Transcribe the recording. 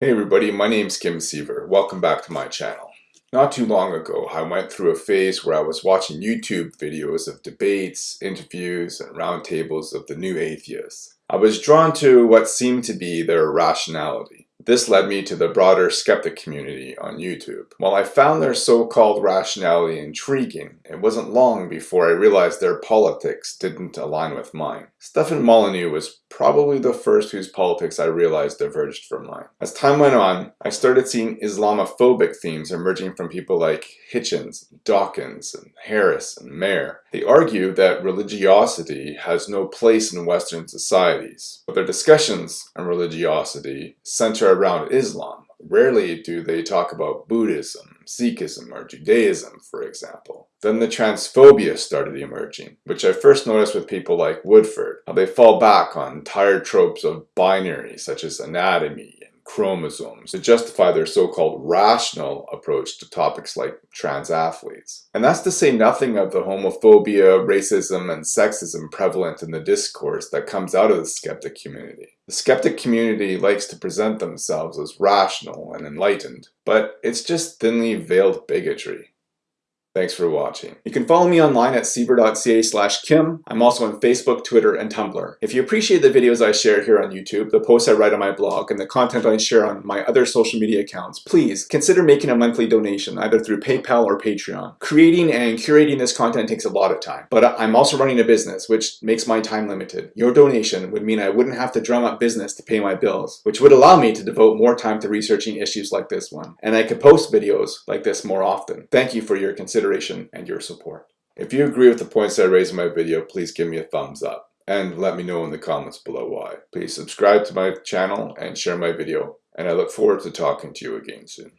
Hey everybody, my name's Kim Seaver. Welcome back to my channel. Not too long ago, I went through a phase where I was watching YouTube videos of debates, interviews, and roundtables of the new atheists. I was drawn to what seemed to be their rationality. This led me to the broader skeptic community on YouTube. While I found their so-called rationality intriguing, it wasn't long before I realized their politics didn't align with mine. Stefan Molyneux was probably the first whose politics I realized diverged from mine. As time went on, I started seeing Islamophobic themes emerging from people like Hitchens, Dawkins, and Harris, and Maher. They argue that religiosity has no place in Western societies, but their discussions on religiosity center around Islam. Rarely do they talk about Buddhism, Sikhism, or Judaism, for example. Then the transphobia started emerging, which I first noticed with people like Woodford, how they fall back on tired tropes of binary such as anatomy, chromosomes to justify their so-called rational approach to topics like trans athletes. And that's to say nothing of the homophobia, racism, and sexism prevalent in the discourse that comes out of the skeptic community. The skeptic community likes to present themselves as rational and enlightened, but it's just thinly veiled bigotry. Thanks for watching. You can follow me online at siever.ca slash kim. I'm also on Facebook, Twitter, and Tumblr. If you appreciate the videos I share here on YouTube, the posts I write on my blog, and the content I share on my other social media accounts, please consider making a monthly donation either through PayPal or Patreon. Creating and curating this content takes a lot of time, but I'm also running a business, which makes my time limited. Your donation would mean I wouldn't have to drum up business to pay my bills, which would allow me to devote more time to researching issues like this one, and I could post videos like this more often. Thank you for your consideration consideration and your support. If you agree with the points I raised in my video, please give me a thumbs up and let me know in the comments below why. Please subscribe to my channel and share my video and I look forward to talking to you again soon.